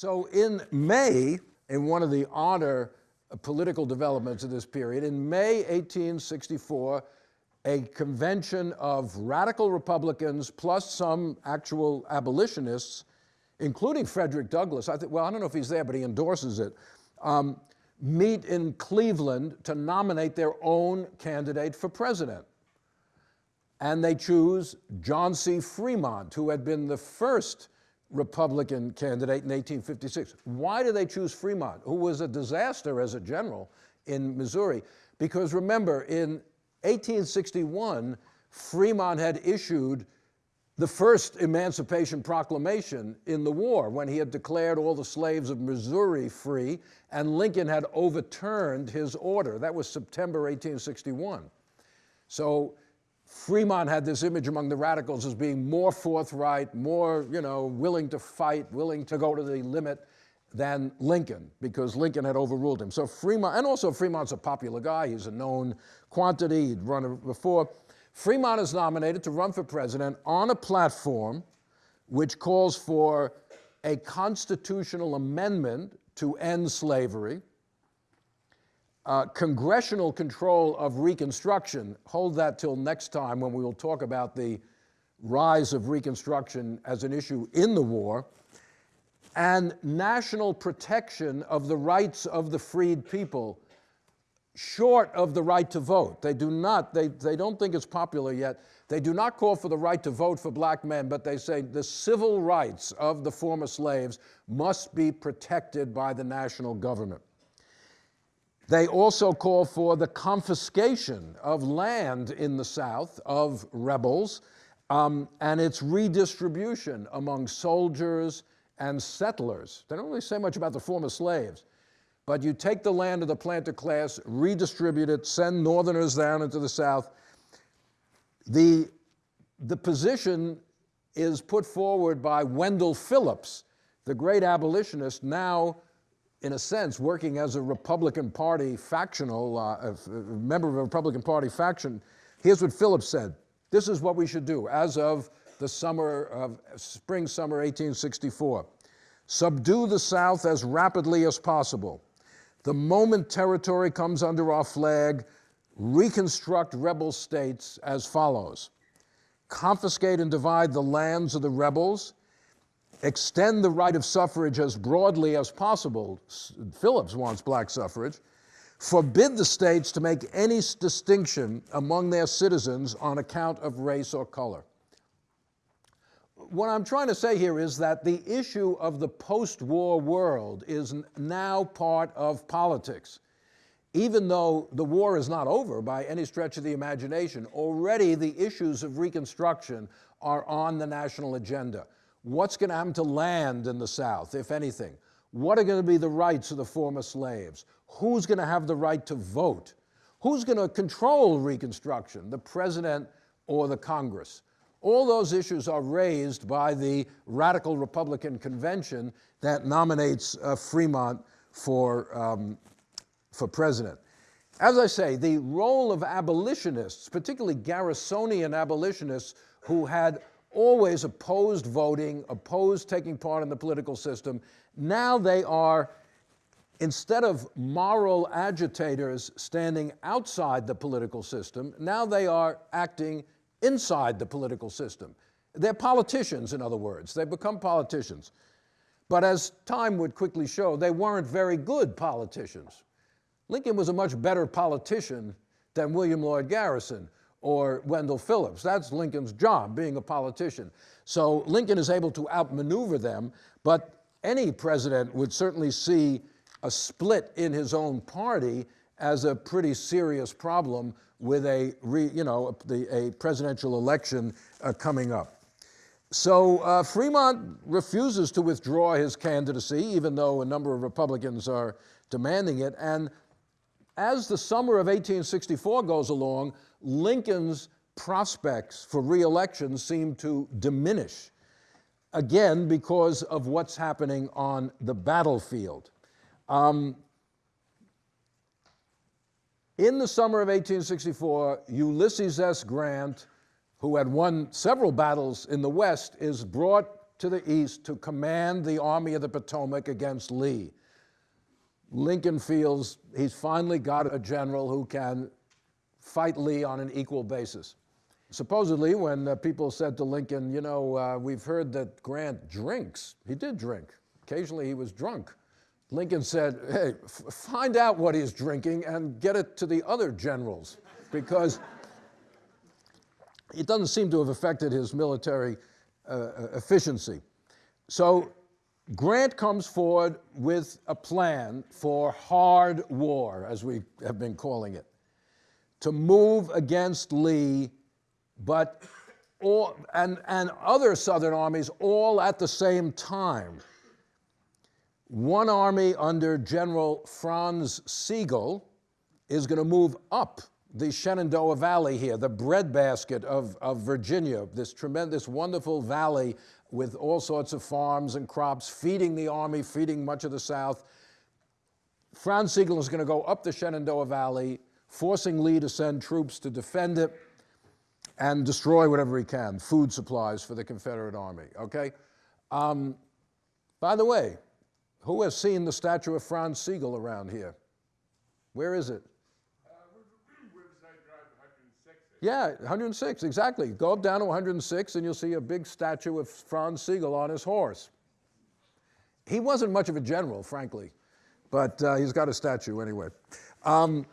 So in May, in one of the odder uh, political developments of this period, in May 1864, a convention of radical Republicans plus some actual abolitionists, including Frederick Douglass, I think, well, I don't know if he's there, but he endorses it, um, meet in Cleveland to nominate their own candidate for president. And they choose John C. Fremont, who had been the first Republican candidate in 1856. Why do they choose Fremont, who was a disaster as a general in Missouri? Because remember, in 1861, Fremont had issued the first Emancipation Proclamation in the war when he had declared all the slaves of Missouri free, and Lincoln had overturned his order. That was September 1861. So Fremont had this image among the radicals as being more forthright, more, you know, willing to fight, willing to go to the limit than Lincoln, because Lincoln had overruled him. So Fremont, and also Fremont's a popular guy, he's a known quantity, he'd run before. Fremont is nominated to run for president on a platform which calls for a constitutional amendment to end slavery, uh, congressional control of Reconstruction, hold that till next time when we will talk about the rise of Reconstruction as an issue in the war, and national protection of the rights of the freed people short of the right to vote. They do not, they, they don't think it's popular yet. They do not call for the right to vote for black men, but they say the civil rights of the former slaves must be protected by the national government. They also call for the confiscation of land in the South of rebels um, and its redistribution among soldiers and settlers. They don't really say much about the former slaves, but you take the land of the planter class, redistribute it, send northerners down into the South. The, the position is put forward by Wendell Phillips, the great abolitionist, now in a sense, working as a Republican Party factional, uh, a member of a Republican Party faction, here's what Phillips said. This is what we should do as of the summer of spring, summer 1864. Subdue the South as rapidly as possible. The moment territory comes under our flag, reconstruct rebel states as follows. Confiscate and divide the lands of the rebels, extend the right of suffrage as broadly as possible. Phillips wants black suffrage. Forbid the states to make any distinction among their citizens on account of race or color. What I'm trying to say here is that the issue of the post-war world is now part of politics. Even though the war is not over by any stretch of the imagination, already the issues of Reconstruction are on the national agenda. What's going to happen to land in the South, if anything? What are going to be the rights of the former slaves? Who's going to have the right to vote? Who's going to control Reconstruction, the president or the Congress? All those issues are raised by the radical Republican convention that nominates uh, Fremont for, um, for president. As I say, the role of abolitionists, particularly Garrisonian abolitionists who had always opposed voting, opposed taking part in the political system. Now they are, instead of moral agitators standing outside the political system, now they are acting inside the political system. They're politicians, in other words. They become politicians. But as time would quickly show, they weren't very good politicians. Lincoln was a much better politician than William Lloyd Garrison, or Wendell Phillips. That's Lincoln's job, being a politician. So Lincoln is able to outmaneuver them, but any president would certainly see a split in his own party as a pretty serious problem with a, re, you know, a, a presidential election uh, coming up. So uh, Fremont refuses to withdraw his candidacy, even though a number of Republicans are demanding it. And as the summer of 1864 goes along, Lincoln's prospects for reelection seem to diminish, again, because of what's happening on the battlefield. Um, in the summer of 1864, Ulysses S. Grant, who had won several battles in the West, is brought to the east to command the Army of the Potomac against Lee. Lincoln feels he's finally got a general who can fight Lee on an equal basis. Supposedly, when uh, people said to Lincoln, you know, uh, we've heard that Grant drinks, he did drink. Occasionally he was drunk. Lincoln said, hey, find out what he's drinking and get it to the other generals because it doesn't seem to have affected his military uh, uh efficiency. So Grant comes forward with a plan for hard war, as we have been calling it, to move against Lee, but all, and, and other Southern armies all at the same time. One army under General Franz Sigel is going to move up the Shenandoah Valley here, the breadbasket of, of Virginia, this tremendous, wonderful valley with all sorts of farms and crops, feeding the army, feeding much of the South. Franz Sigel is going to go up the Shenandoah Valley, forcing Lee to send troops to defend it and destroy whatever he can, food supplies for the Confederate Army, okay? Um, by the way, who has seen the statue of Franz Sigel around here? Where is it? Yeah, 106, exactly. Go up down to 106 and you'll see a big statue of Franz Sigel on his horse. He wasn't much of a general, frankly, but uh, he's got a statue anyway. Um,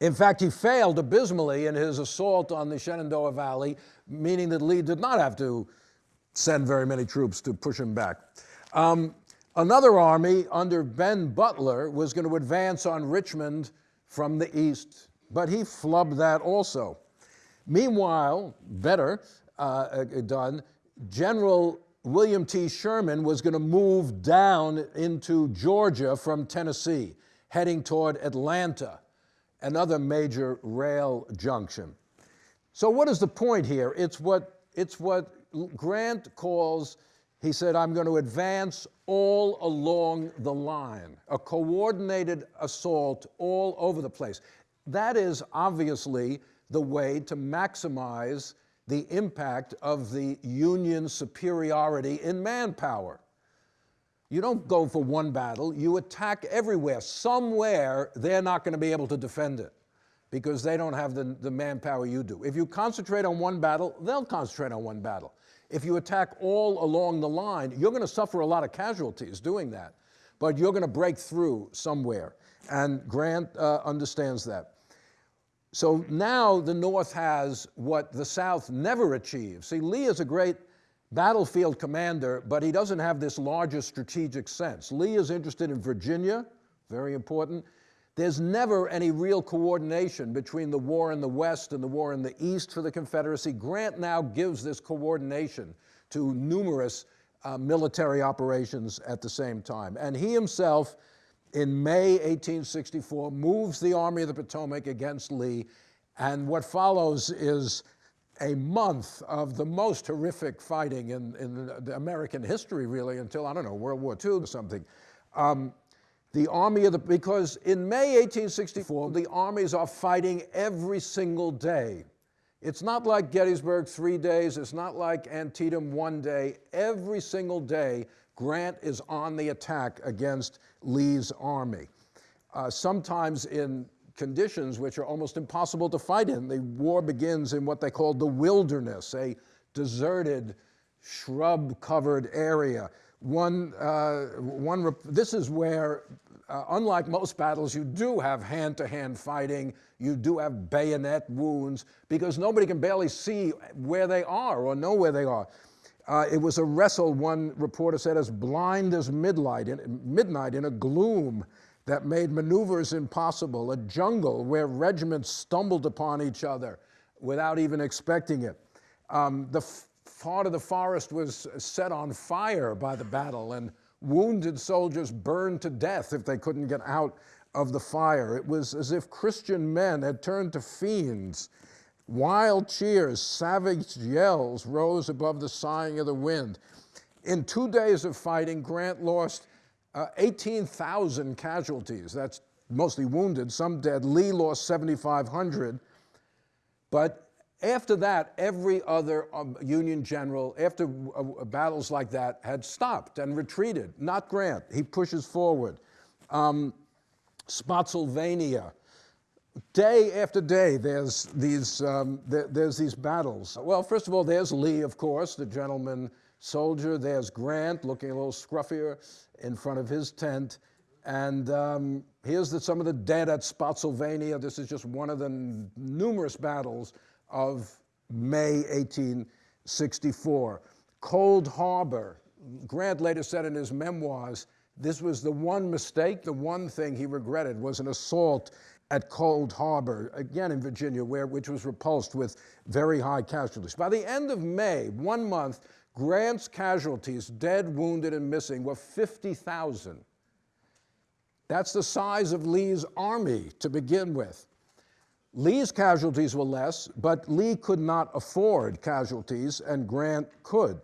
in fact, he failed abysmally in his assault on the Shenandoah Valley, meaning that Lee did not have to send very many troops to push him back. Um, another army under Ben Butler was going to advance on Richmond from the east but he flubbed that also. Meanwhile, better uh, uh, done, General William T. Sherman was going to move down into Georgia from Tennessee, heading toward Atlanta, another major rail junction. So what is the point here? It's what, it's what Grant calls, he said, I'm going to advance all along the line, a coordinated assault all over the place. That is obviously the way to maximize the impact of the Union superiority in manpower. You don't go for one battle, you attack everywhere. Somewhere, they're not going to be able to defend it because they don't have the, the manpower you do. If you concentrate on one battle, they'll concentrate on one battle. If you attack all along the line, you're going to suffer a lot of casualties doing that, but you're going to break through somewhere. And Grant uh, understands that. So now the North has what the South never achieved. See, Lee is a great battlefield commander, but he doesn't have this larger strategic sense. Lee is interested in Virginia, very important. There's never any real coordination between the war in the West and the war in the East for the Confederacy. Grant now gives this coordination to numerous uh, military operations at the same time. And he himself in May 1864, moves the Army of the Potomac against Lee, and what follows is a month of the most horrific fighting in, in American history, really, until, I don't know, World War II or something. Um, the Army of the, because in May 1864, the armies are fighting every single day. It's not like Gettysburg three days, it's not like Antietam one day. Every single day, Grant is on the attack against Lee's army. Uh, sometimes in conditions which are almost impossible to fight in. The war begins in what they call the wilderness, a deserted, shrub-covered area. One, uh, one this is where, uh, unlike most battles, you do have hand-to-hand -hand fighting, you do have bayonet wounds, because nobody can barely see where they are or know where they are. Uh, it was a wrestle, one reporter said, as blind as midnight in, midnight in a gloom that made maneuvers impossible, a jungle where regiments stumbled upon each other without even expecting it. Um, the part of the forest was set on fire by the battle, and wounded soldiers burned to death if they couldn't get out of the fire. It was as if Christian men had turned to fiends Wild cheers, savage yells rose above the sighing of the wind. In two days of fighting, Grant lost uh, 18,000 casualties. That's mostly wounded, some dead. Lee lost 7,500. But After that, every other um, Union general, after uh, battles like that, had stopped and retreated. Not Grant. He pushes forward. Um, Spotsylvania. Day after day, there's these, um, there, there's these battles. Well, first of all, there's Lee, of course, the gentleman soldier. There's Grant, looking a little scruffier in front of his tent. And um, here's the, some of the dead at Spotsylvania. This is just one of the numerous battles of May 1864. Cold Harbor. Grant later said in his memoirs, this was the one mistake, the one thing he regretted was an assault at Cold Harbor, again in Virginia, where, which was repulsed with very high casualties. By the end of May, one month, Grant's casualties, dead, wounded, and missing, were 50,000. That's the size of Lee's army to begin with. Lee's casualties were less, but Lee could not afford casualties, and Grant could.